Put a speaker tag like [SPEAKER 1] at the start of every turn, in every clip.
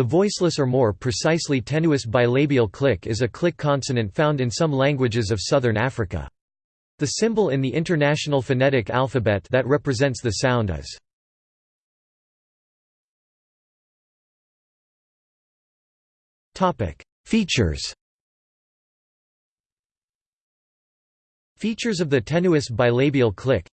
[SPEAKER 1] The voiceless or more precisely tenuous bilabial click is a click consonant found in some languages of southern Africa. The symbol in the International Phonetic Alphabet that represents the sound is Features Features of the tenuous bilabial click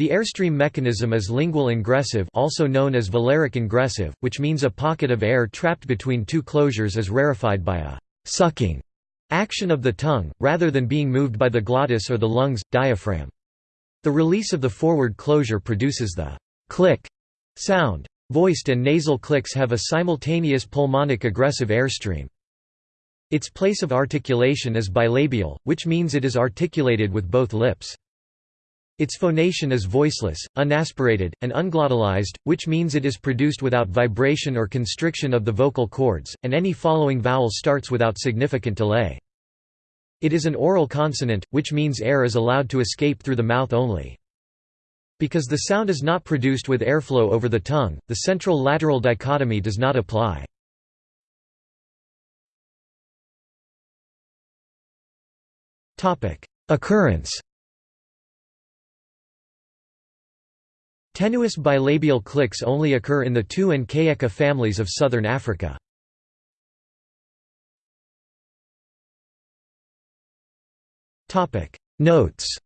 [SPEAKER 1] The airstream mechanism is lingual ingressive also known as velaric ingressive, which means a pocket of air trapped between two closures is rarefied by a «sucking» action of the tongue, rather than being moved by the glottis or the lungs, diaphragm. The release of the forward closure produces the «click» sound. Voiced and nasal clicks have a simultaneous pulmonic egressive airstream. Its place of articulation is bilabial, which means it is articulated with both lips. Its phonation is voiceless, unaspirated, and unglottalized, which means it is produced without vibration or constriction of the vocal cords, and any following vowel starts without significant delay. It is an oral consonant, which means air is allowed to escape through the mouth only. Because the sound is not produced with airflow over the tongue, the central-lateral dichotomy does not apply. Occurrence Tenuous bilabial clicks only occur in the Tuu and Kayeka families of southern Africa. Notes